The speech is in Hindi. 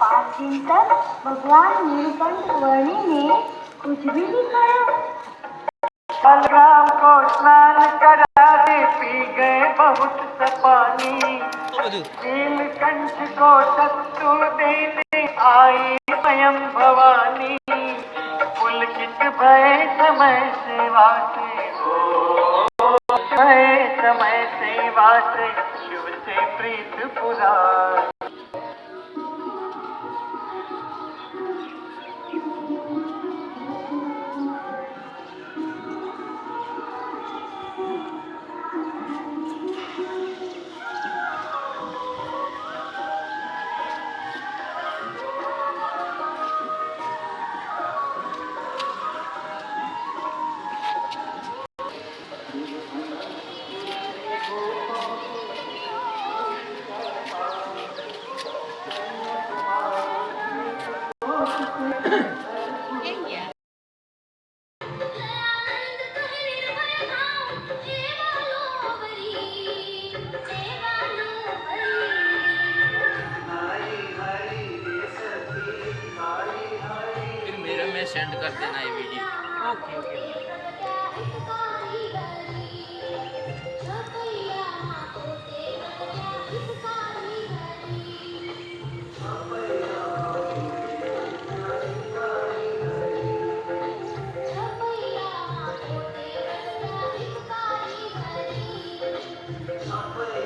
पाँच भगवान नीलकंठ वर्णी ने कुछ भी दिखाया बलराम को स्नान करा। बहुत सपानी तीन कंठ को सत्तु देने आई स्वयं भवानी। पुलकित भय समय से से। भय समय सेवा से। शिव से प्रीत पुराण सेंड कर देना ये वीडियो ओके ओके Somewhere.